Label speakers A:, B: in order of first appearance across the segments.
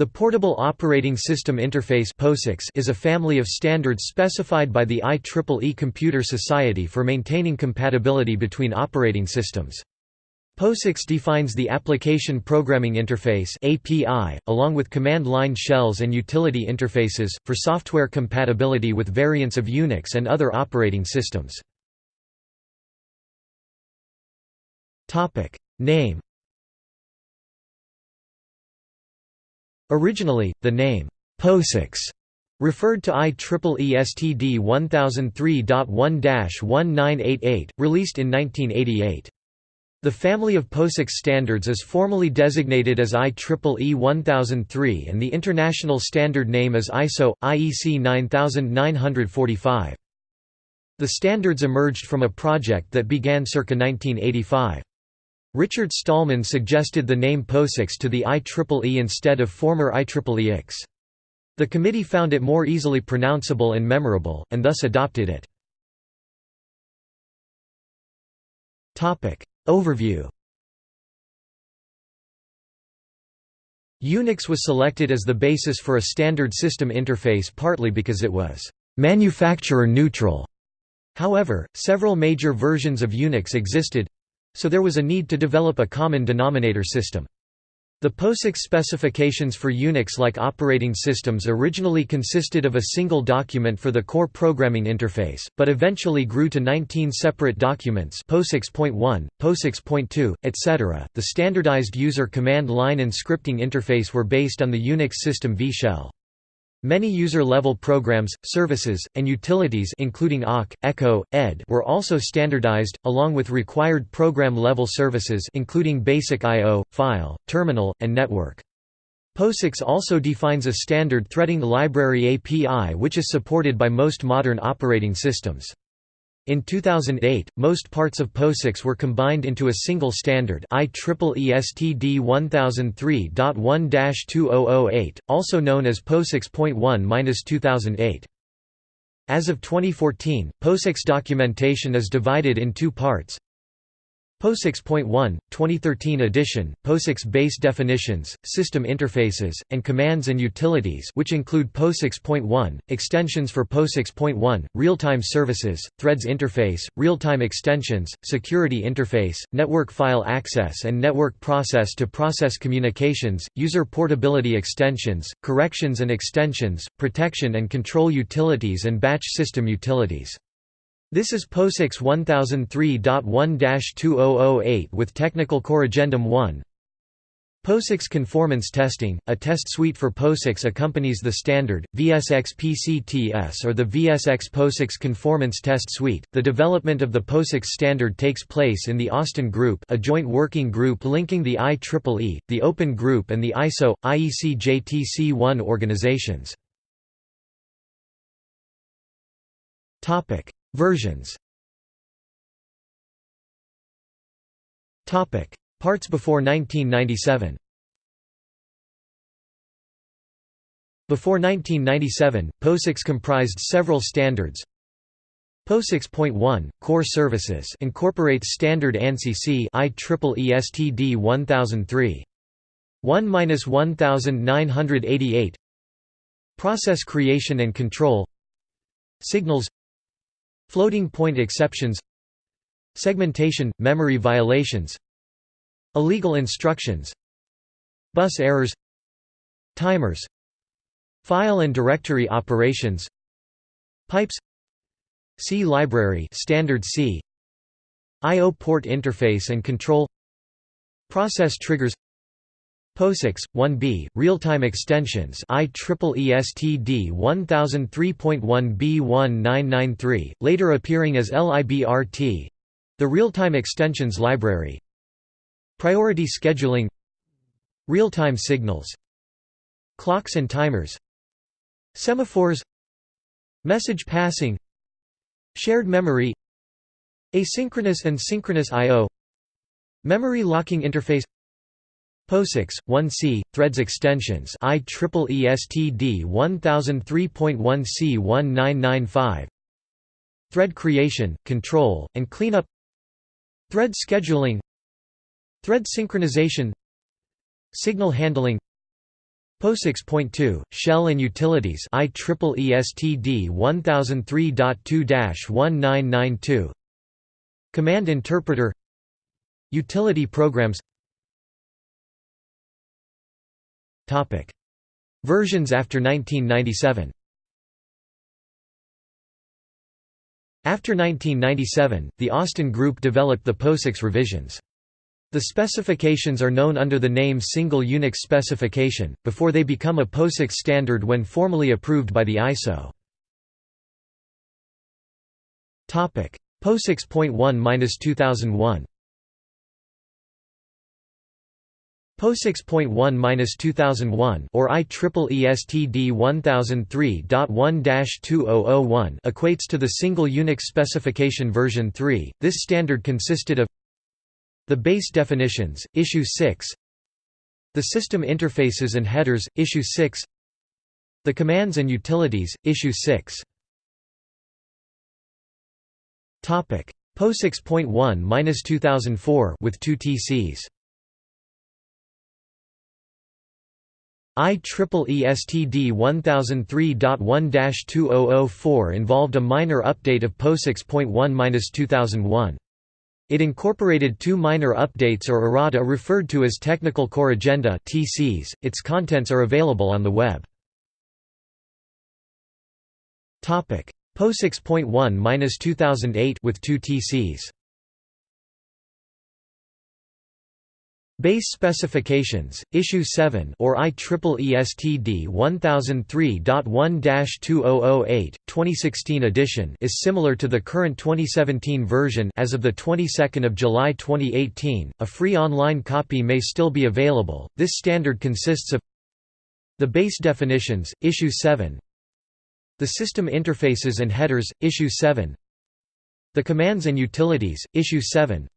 A: The Portable Operating System Interface is a family of standards specified by the IEEE Computer Society for maintaining compatibility between operating systems. POSIX defines the Application Programming Interface API, along with command line shells and utility interfaces, for software compatibility with variants of Unix and other operating systems. Name Originally, the name, POSIX, referred to IEEE STD 1003.1-1988, released in 1988. The family of POSIX standards is formally designated as IEEE 1003 and the international standard name is ISO, IEC 9945. The standards emerged from a project that began circa 1985. Richard Stallman suggested the name POSIX to the IEEE instead of former IEEEX. The committee found it more easily pronounceable and memorable, and thus adopted it. Overview Unix was selected as the basis for a standard system interface partly because it was «manufacturer neutral». However, several major versions of Unix existed, so there was a need to develop a common denominator system. The POSIX specifications for Unix-like operating systems originally consisted of a single document for the core programming interface, but eventually grew to 19 separate documents POSIX.1, POSIX.2, etc. The standardized user command line and scripting interface were based on the Unix system V-shell. Many user-level programs, services, and utilities including awk, echo, ed were also standardized, along with required program-level services including basic I.O., file, terminal, and network. POSIX also defines a standard threading library API which is supported by most modern operating systems. In 2008, most parts of POSIX were combined into a single standard IEEE STD 1003.1-2008, also known as POSIX.1-2008. As of 2014, POSIX documentation is divided in two parts POSIX.1, 2013 edition, POSIX base definitions, system interfaces, and commands and utilities which include POSIX.1, extensions for POSIX.1, real-time services, threads interface, real-time extensions, security interface, network file access and network process-to-process -process communications, user portability extensions, corrections and extensions, protection and control utilities and batch system utilities. This is POSIX 1003.1-2008 with Technical Corrigendum 1. POSIX conformance testing, a test suite for POSIX accompanies the standard, VSX PCTS or the VSX POSIX Conformance Test Suite. The development of the POSIX standard takes place in the Austin Group, a joint working group linking the IEEE, the Open Group, and the ISO, IEC JTC1 organizations. Versions. Parts before 1997 Before 1997, POSIX comprised several standards. POSIX.1 Core Services incorporates standard ANSI C IEEE STD 1003 1-1988 Process creation and control. Signals Floating point exceptions Segmentation – memory violations Illegal instructions Bus errors Timers File and directory operations Pipes C library standard C I/O port interface and control Process triggers POSIX 1B real-time extensions IEEE STD 1003.1B1993 later appearing as LIBRT the real-time extensions library. Priority scheduling. Real-time signals. Clocks and timers. Semaphores. Message passing. Shared memory. Asynchronous and synchronous IO memory locking interface POSIX 1C threads extensions IEEE STD 1003.1C1995 Thread creation, control, and cleanup. Thread scheduling. Thread synchronization. Signal handling. POSIX.2, Shell and Utilities IEEE STD 1003.2-1992 Command Interpreter. Utility Programs Versions after 1997 After 1997, the Austin Group developed the POSIX revisions. The specifications are known under the name Single Unix Specification, before they become a POSIX standard when formally approved by the ISO. POSIX.1-2001 POSIX.1-2001 or IEEE STD 1003.1-2001 equates to the Single Unix Specification version 3. This standard consisted of the base definitions, issue 6 The system interfaces and headers, issue 6 The commands and utilities, issue 6 Topic: POSIX.1-2004 with two TCs IEEE STD 1003.1-2004 involved a minor update of POSIX.1-2001. It incorporated two minor updates or errata referred to as Technical Corrigenda (TCs). Its contents are available on the web. Topic: POSIX.1-2008 with two TCs. Base specifications, Issue 7 or IEEE STD 1003.1-2008, 2016 edition is similar to the current 2017 version as of the 22nd of July 2018. A free online copy may still be available. This standard consists of the base definitions, Issue 7, the system interfaces and headers, Issue 7, the commands and utilities, Issue 7,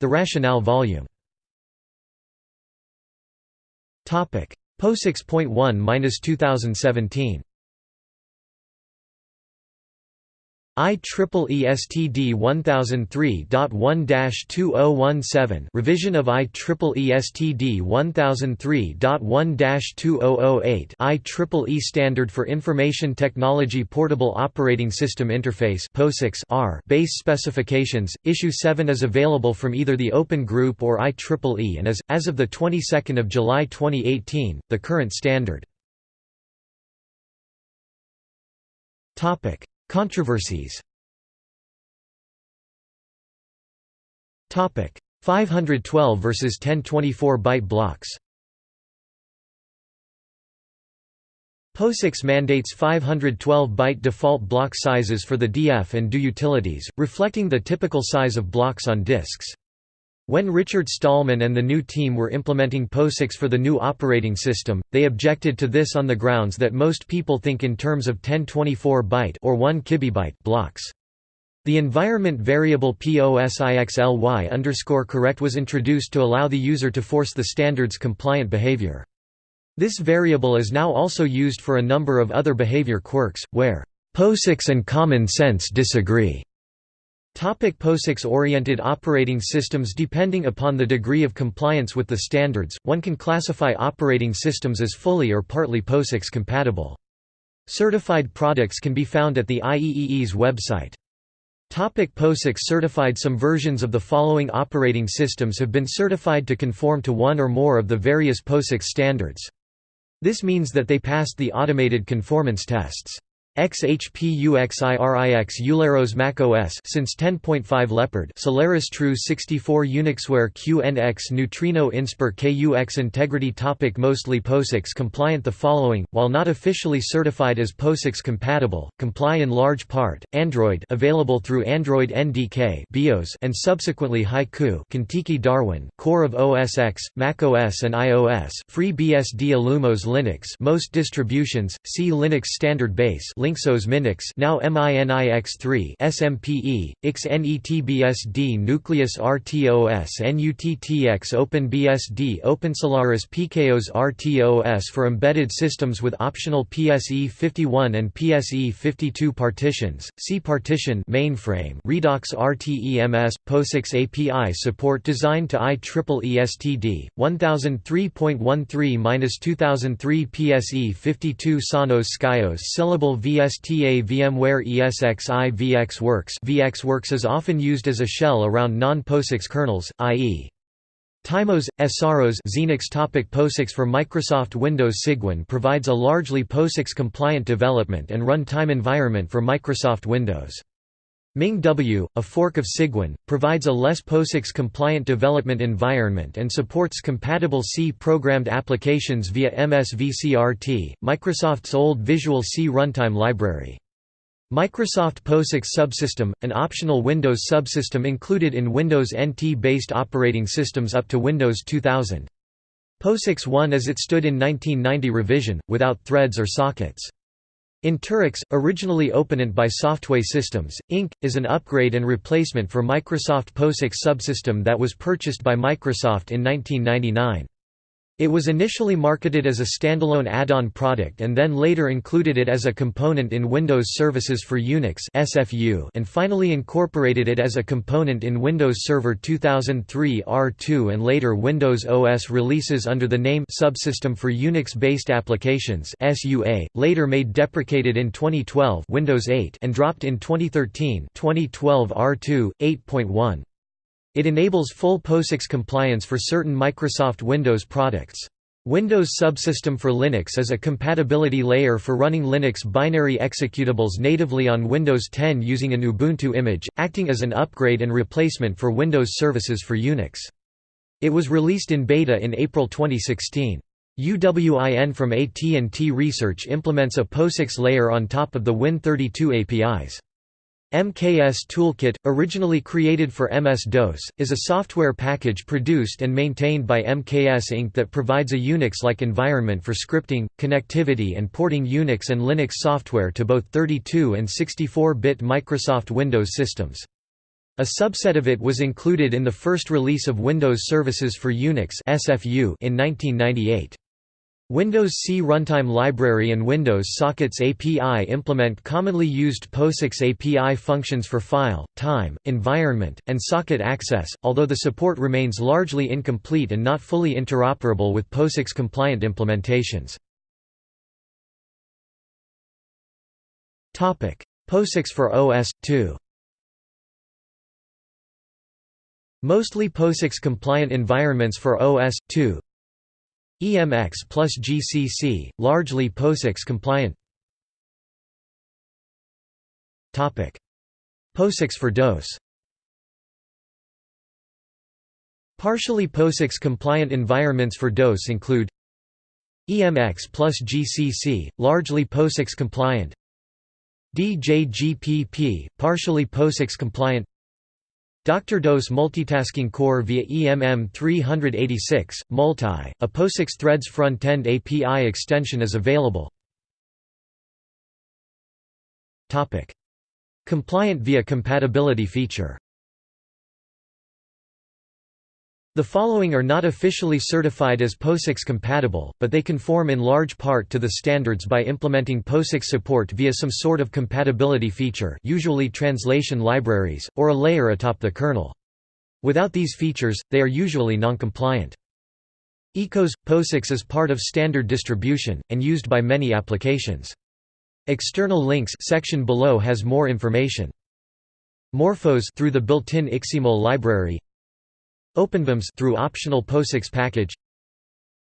A: the rationale volume Topic: POSIX.1-2017. IEEE STD 1003.1-2017 revision of IEEE STD 1003.1-2008 IEEE Standard for Information Technology Portable Operating System Interface POSIX R base specifications issue 7 is available from either the Open Group or IEEE and is as of the 22nd of July 2018 the current standard. Topic Controversies. 512 versus 1024 byte blocks. POSIX mandates 512-byte default block sizes for the DF and DU utilities, reflecting the typical size of blocks on disks. When Richard Stallman and the GNU team were implementing POSIX for the GNU operating system, they objected to this on the grounds that most people think in terms of 1024-byte or 1 kibibyte blocks. The environment variable POSIXLY underscore correct was introduced to allow the user to force the standard's compliant behavior. This variable is now also used for a number of other behavior quirks, where POSIX and common sense disagree. Topic POSIX-oriented operating systems Depending upon the degree of compliance with the standards, one can classify operating systems as fully or partly POSIX compatible. Certified products can be found at the IEEE's website. Topic POSIX certified Some versions of the following operating systems have been certified to conform to one or more of the various POSIX standards. This means that they passed the automated conformance tests. XHPUXIRIX EulerOS macOS since 10.5 Leopard Solaris Tru64 Unixware QNX Neutrino Inspur KUX Integrity topic Mostly POSIX compliant The following, while not officially certified as POSIX compatible, comply in large part, Android available through Android NDK BeOS and subsequently Haiku Contiki Darwin, Core of OS X, macOS and iOS FreeBSD Illumos Linux most distributions, see Linux Standard Base LynxOS Minix now MINIX3 SMPE, XNETBSD Nucleus RTOS NUTTX OpenBSD OpenSolaris PikeOS RTOS for embedded systems with optional PSE51 and PSE52 partitions, C partition mainframe Redox RTEMS, POSIX API support designed to IEEE STD, 1003.13-2003 PSE 52 Sanos Skyos Syllable VSTA VMware ESXi VxWorks VxWorks is often used as a shell around non-POSIX kernels, i.e. TiMOS, Asaros Xenix topic POSIX for Microsoft Windows Cygwin provides a largely POSIX-compliant development and run-time environment for Microsoft Windows. MingW, a fork of Cygwin, provides a less POSIX-compliant development environment and supports compatible C-programmed applications via MSVCRT, Microsoft's old Visual C runtime library. Microsoft POSIX Subsystem, an optional Windows subsystem included in Windows NT-based operating systems up to Windows 2000. POSIX 1 as it stood in 1990 revision, without threads or sockets. Interix, originally opened by Softway Systems, Inc., is an upgrade and replacement for Microsoft POSIX subsystem that was purchased by Microsoft in 1999. It was initially marketed as a standalone add-on product and then later included it as a component in Windows Services for Unix and finally incorporated it as a component in Windows Server 2003 R2 and later Windows OS releases under the name Subsystem for Unix-based Applications later made deprecated in 2012 Windows 8 and dropped in 2013 2012 R2, 8.1. It enables full POSIX compliance for certain Microsoft Windows products. Windows Subsystem for Linux is a compatibility layer for running Linux binary executables natively on Windows 10 using an Ubuntu image, acting as an upgrade and replacement for Windows Services for Unix. It was released in beta in April 2016. UWIN from AT&T Research implements a POSIX layer on top of the Win32 APIs. MKS Toolkit, originally created for MS-DOS, is a software package produced and maintained by MKS Inc. that provides a Unix-like environment for scripting, connectivity and porting Unix and Linux software to both 32 and 64-bit Microsoft Windows systems. A subset of it was included in the first release of Windows Services for Unix in 1998. Windows C Runtime Library and Windows Sockets API implement commonly used POSIX API functions for file, time, environment, and socket access, although the support remains largely incomplete and not fully interoperable with POSIX-compliant implementations. POSIX for OS/2 Mostly POSIX-compliant environments for OS/2 EMX plus GCC, largely POSIX compliant. POSIX for DOS Partially POSIX compliant environments for DOS include EMX plus GCC, largely POSIX compliant. DJGPP, partially POSIX compliant Dr. DOS Multitasking Core via EMM386, Multi, a POSIX Threads front-end API extension is available. Compliant via compatibility feature The following are not officially certified as POSIX compatible, but they conform in large part to the standards by implementing POSIX support via some sort of compatibility feature usually translation libraries, or a layer atop the kernel. Without these features, they are usually non-compliant. ECOS – POSIX is part of standard distribution, and used by many applications. External links section below has more information. Morphos through the built-in ixemul library OpenVMS through optional POSIX package.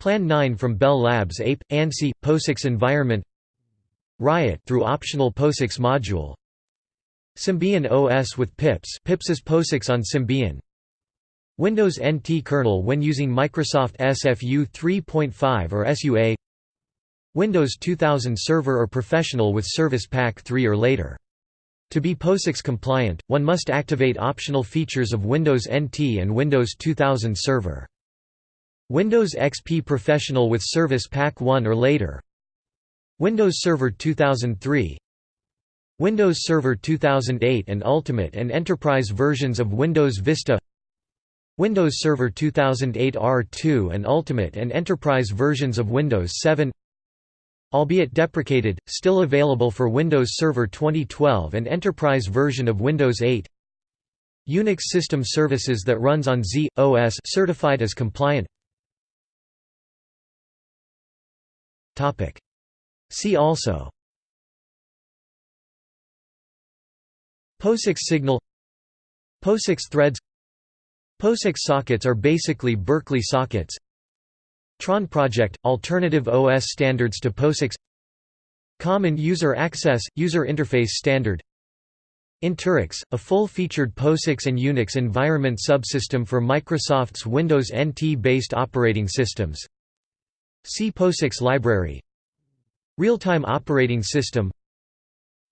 A: Plan 9 from Bell Labs APE, ANSI, POSIX environment. Riot through optional POSIX module. Symbian OS with PIPS PIPS POSIX on Symbian. Windows NT kernel when using Microsoft SFU 3.5 or SUA Windows 2000 Server or Professional with Service Pack 3 or later to be POSIX compliant, one must activate optional features of Windows NT and Windows 2000 Server. Windows XP Professional with Service Pack 1 or later. Windows Server 2003 Windows Server 2008 and Ultimate and Enterprise versions of Windows Vista. Windows Server 2008 R2 and Ultimate and Enterprise versions of Windows 7 Albeit deprecated, still available for Windows Server 2012 and Enterprise version of Windows 8 Unix system services that runs on Z, OS certified as compliant. See also. POSIX signal. POSIX threads. POSIX sockets are basically Berkeley sockets Tron project – alternative OS standards to POSIX. Common User Access – User Interface Standard. Interix, a full-featured POSIX and Unix environment subsystem for Microsoft's Windows NT-based operating systems. See POSIX library. Real-time operating system.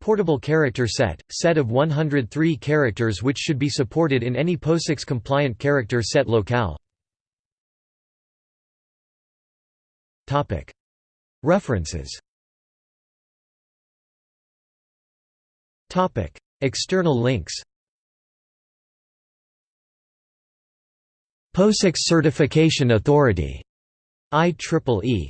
A: Portable character set – set of 103 characters which should be supported in any POSIX-compliant character set locale References. External links. POSIX Certification Authority. IEEE